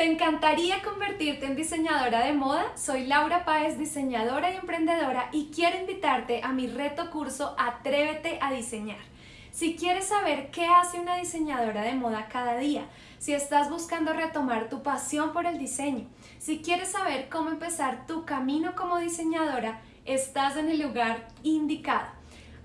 ¿Te encantaría convertirte en diseñadora de moda? Soy Laura Páez, diseñadora y emprendedora y quiero invitarte a mi reto curso Atrévete a diseñar. Si quieres saber qué hace una diseñadora de moda cada día, si estás buscando retomar tu pasión por el diseño, si quieres saber cómo empezar tu camino como diseñadora, estás en el lugar indicado.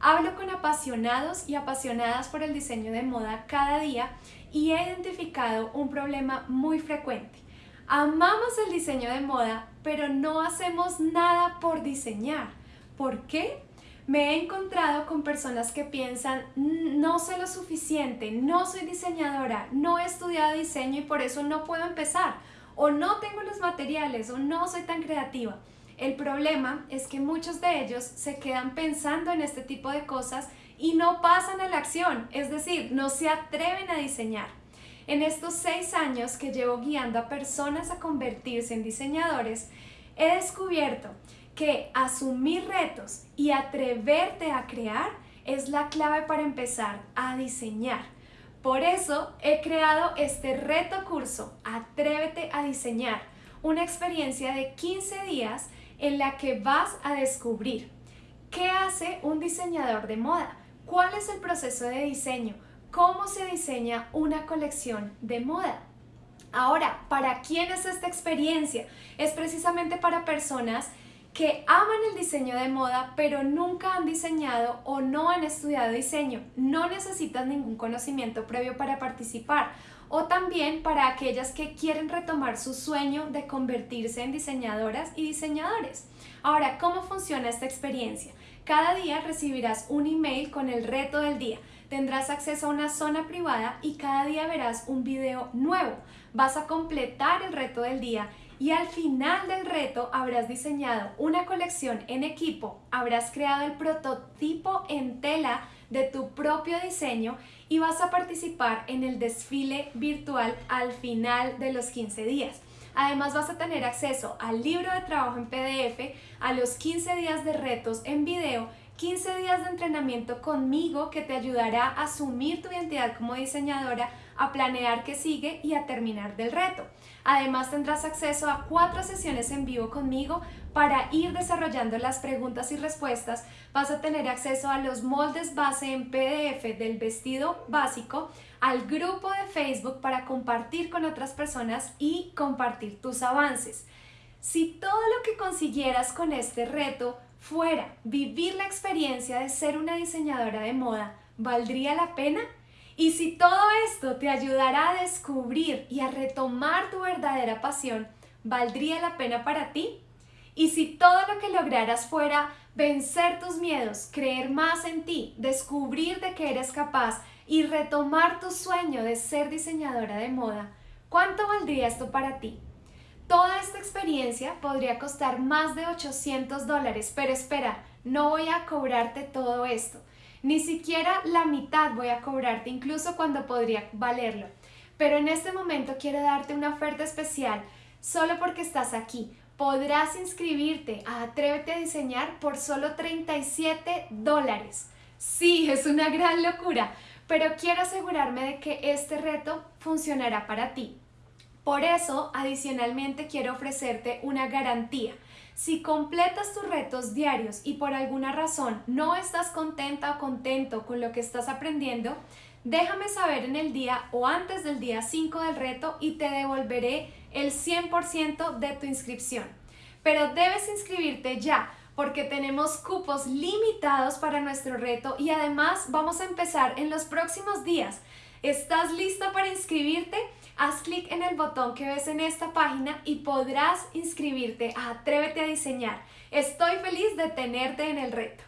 Hablo con apasionados y apasionadas por el diseño de moda cada día y he identificado un problema muy frecuente. Amamos el diseño de moda, pero no hacemos nada por diseñar. ¿Por qué? Me he encontrado con personas que piensan, no sé lo suficiente, no soy diseñadora, no he estudiado diseño y por eso no puedo empezar, o no tengo los materiales, o no soy tan creativa. El problema es que muchos de ellos se quedan pensando en este tipo de cosas y no pasan a la acción, es decir, no se atreven a diseñar. En estos seis años que llevo guiando a personas a convertirse en diseñadores, he descubierto que asumir retos y atreverte a crear es la clave para empezar a diseñar. Por eso he creado este reto curso, Atrévete a diseñar, una experiencia de 15 días en la que vas a descubrir qué hace un diseñador de moda, ¿Cuál es el proceso de diseño? ¿Cómo se diseña una colección de moda? Ahora, ¿para quién es esta experiencia? Es precisamente para personas que aman el diseño de moda pero nunca han diseñado o no han estudiado diseño. No necesitan ningún conocimiento previo para participar. O también para aquellas que quieren retomar su sueño de convertirse en diseñadoras y diseñadores. Ahora, ¿cómo funciona esta experiencia? Cada día recibirás un email con el reto del día. Tendrás acceso a una zona privada y cada día verás un video nuevo. Vas a completar el reto del día y al final del reto habrás diseñado una colección en equipo, habrás creado el prototipo en tela de tu propio diseño y vas a participar en el desfile virtual al final de los 15 días. Además vas a tener acceso al libro de trabajo en PDF, a los 15 días de retos en video 15 días de entrenamiento conmigo que te ayudará a asumir tu identidad como diseñadora, a planear qué sigue y a terminar del reto. Además tendrás acceso a cuatro sesiones en vivo conmigo para ir desarrollando las preguntas y respuestas. Vas a tener acceso a los moldes base en PDF del vestido básico, al grupo de Facebook para compartir con otras personas y compartir tus avances. Si todo lo que consiguieras con este reto fuera vivir la experiencia de ser una diseñadora de moda, ¿valdría la pena? Y si todo esto te ayudará a descubrir y a retomar tu verdadera pasión, ¿valdría la pena para ti? Y si todo lo que lograras fuera vencer tus miedos, creer más en ti, descubrir de que eres capaz y retomar tu sueño de ser diseñadora de moda, ¿cuánto valdría esto para ti? Toda esta experiencia podría costar más de 800 dólares, pero espera, no voy a cobrarte todo esto. Ni siquiera la mitad voy a cobrarte, incluso cuando podría valerlo. Pero en este momento quiero darte una oferta especial, solo porque estás aquí. Podrás inscribirte a Atrévete a Diseñar por solo 37 dólares. Sí, es una gran locura, pero quiero asegurarme de que este reto funcionará para ti. Por eso, adicionalmente, quiero ofrecerte una garantía. Si completas tus retos diarios y por alguna razón no estás contenta o contento con lo que estás aprendiendo, déjame saber en el día o antes del día 5 del reto y te devolveré el 100% de tu inscripción. Pero debes inscribirte ya porque tenemos cupos limitados para nuestro reto y además vamos a empezar en los próximos días. ¿Estás lista para inscribirte? Haz clic en el botón que ves en esta página y podrás inscribirte a Atrévete a Diseñar. Estoy feliz de tenerte en el reto.